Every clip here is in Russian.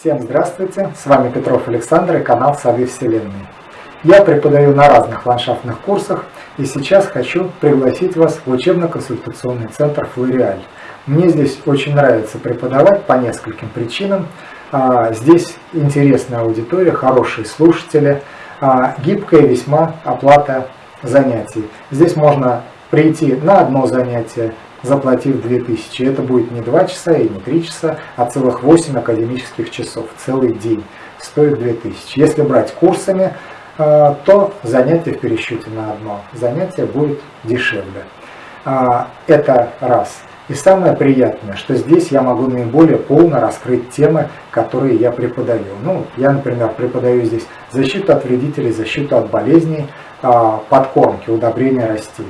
Всем здравствуйте, с вами Петров Александр и канал Сады Вселенной. Я преподаю на разных ландшафтных курсах и сейчас хочу пригласить вас в учебно-консультационный центр Флориаль. Мне здесь очень нравится преподавать по нескольким причинам. А, здесь интересная аудитория, хорошие слушатели, а, гибкая весьма оплата занятий. Здесь можно прийти на одно занятие, заплатив 2000. Это будет не 2 часа и не 3 часа, а целых 8 академических часов, целый день. Стоит 2000. Если брать курсами, э, то занятие в пересчете на одно занятие будет дешевле. А, это раз. И самое приятное, что здесь я могу наиболее полно раскрыть темы, которые я преподаю. Ну, я, например, преподаю здесь защиту от вредителей, защиту от болезней, а, подкормки, удобрения растений.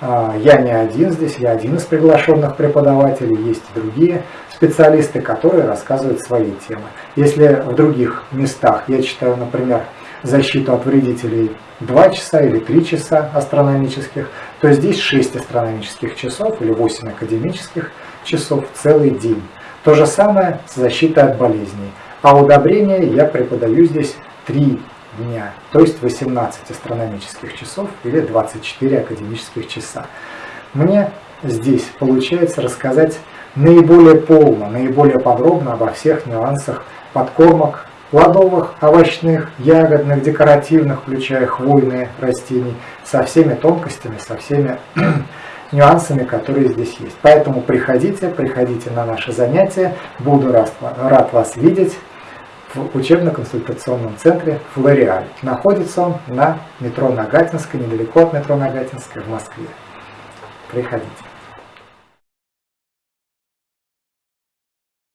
А, я не один здесь, я один из приглашенных преподавателей, есть и другие специалисты, которые рассказывают свои темы. Если в других местах я читаю, например, защиту от вредителей 2 часа или 3 часа астрономических, то здесь 6 астрономических часов или 8 академических часов целый день. То же самое с защитой от болезней. А удобрения я преподаю здесь 3 дня, то есть 18 астрономических часов или 24 академических часа. Мне здесь получается рассказать наиболее полно, наиболее подробно обо всех нюансах подкормок плодовых, овощных, ягодных, декоративных, включая хвойные растений, со всеми тонкостями, со всеми нюансами, которые здесь есть. Поэтому приходите, приходите на наши занятия, буду рад, рад вас видеть в учебно-консультационном центре «Флориаль». Находится он на метро Нагатинской, недалеко от метро Нагатинской в Москве. Приходите.